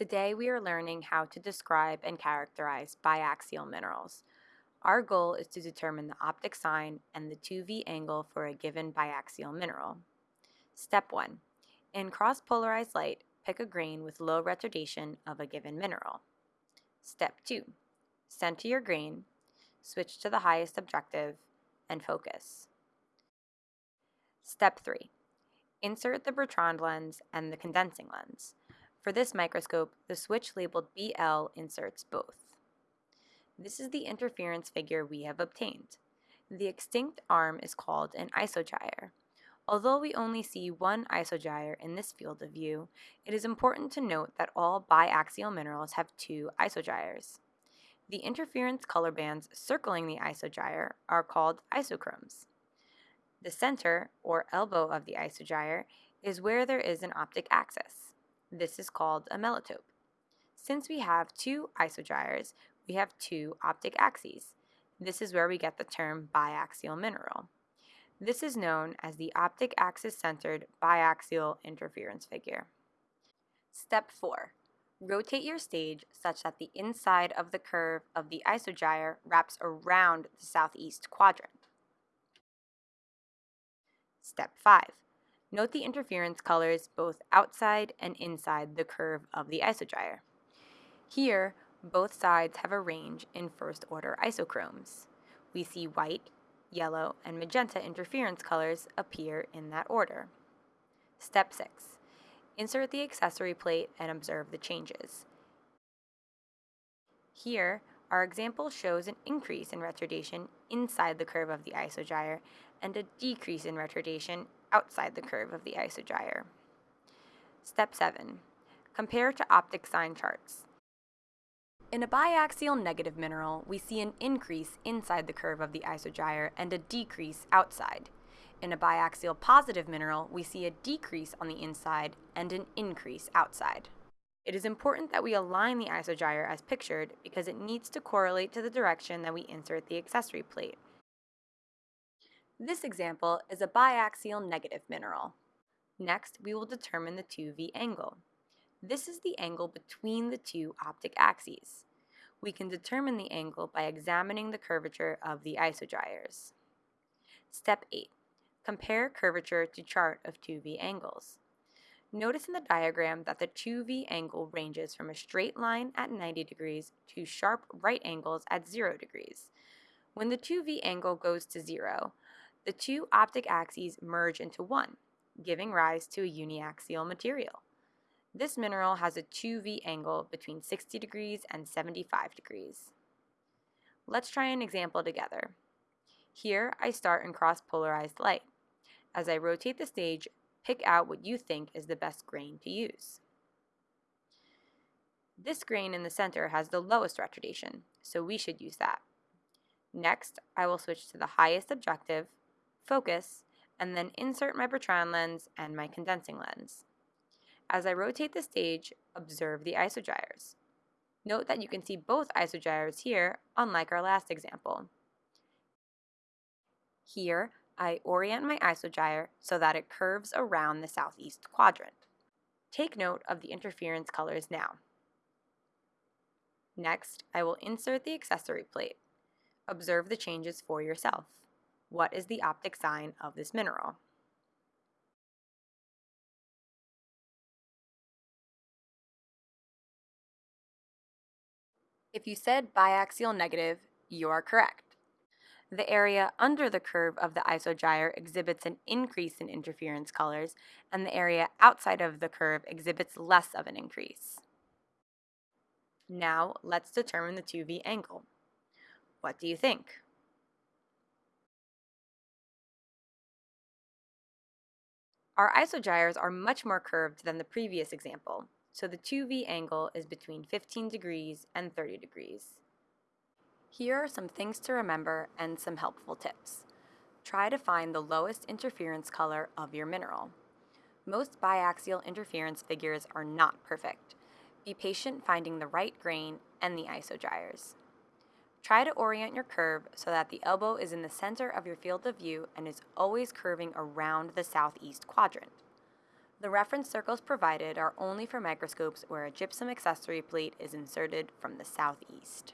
Today we are learning how to describe and characterize biaxial minerals. Our goal is to determine the optic sign and the 2V angle for a given biaxial mineral. Step 1. In cross-polarized light, pick a grain with low retardation of a given mineral. Step 2. Center your grain, switch to the highest objective, and focus. Step 3. Insert the Bertrand lens and the condensing lens. For this microscope, the switch labeled BL inserts both. This is the interference figure we have obtained. The extinct arm is called an isogyre. Although we only see one isogyre in this field of view, it is important to note that all biaxial minerals have two isogyres. The interference color bands circling the isogyre are called isochromes. The center, or elbow of the isogyre, is where there is an optic axis. This is called a melatope. Since we have two isogyres, we have two optic axes. This is where we get the term biaxial mineral. This is known as the optic axis-centered biaxial interference figure. Step 4. Rotate your stage such that the inside of the curve of the isogyre wraps around the southeast quadrant. Step 5. Note the interference colors both outside and inside the curve of the isogyre. Here, both sides have a range in first-order isochromes. We see white, yellow, and magenta interference colors appear in that order. Step 6. Insert the accessory plate and observe the changes. Here, our example shows an increase in retardation inside the curve of the isogyre and a decrease in retardation outside the curve of the isogyre. Step 7. Compare to optic sign charts. In a biaxial negative mineral, we see an increase inside the curve of the isogyre and a decrease outside. In a biaxial positive mineral, we see a decrease on the inside and an increase outside. It is important that we align the isogyre as pictured because it needs to correlate to the direction that we insert the accessory plate. This example is a biaxial negative mineral. Next, we will determine the 2V angle. This is the angle between the two optic axes. We can determine the angle by examining the curvature of the isogyres. Step 8. Compare curvature to chart of 2V angles. Notice in the diagram that the 2V angle ranges from a straight line at 90 degrees to sharp right angles at 0 degrees. When the 2V angle goes to 0, the two optic axes merge into one, giving rise to a uniaxial material. This mineral has a 2V angle between 60 degrees and 75 degrees. Let's try an example together. Here, I start in cross-polarized light. As I rotate the stage, pick out what you think is the best grain to use. This grain in the center has the lowest retardation, so we should use that. Next, I will switch to the highest objective, focus, and then insert my Bertrand lens and my condensing lens. As I rotate the stage, observe the isogyres. Note that you can see both isogyres here, unlike our last example. Here, I orient my isogyre so that it curves around the southeast quadrant. Take note of the interference colors now. Next, I will insert the accessory plate. Observe the changes for yourself. What is the optic sign of this mineral? If you said biaxial negative, you are correct. The area under the curve of the isogyre exhibits an increase in interference colors, and the area outside of the curve exhibits less of an increase. Now, let's determine the 2V angle. What do you think? Our isogyres are much more curved than the previous example, so the 2V angle is between 15 degrees and 30 degrees. Here are some things to remember and some helpful tips. Try to find the lowest interference color of your mineral. Most biaxial interference figures are not perfect. Be patient finding the right grain and the isogyres. Try to orient your curve so that the elbow is in the center of your field of view and is always curving around the southeast quadrant. The reference circles provided are only for microscopes where a gypsum accessory plate is inserted from the southeast.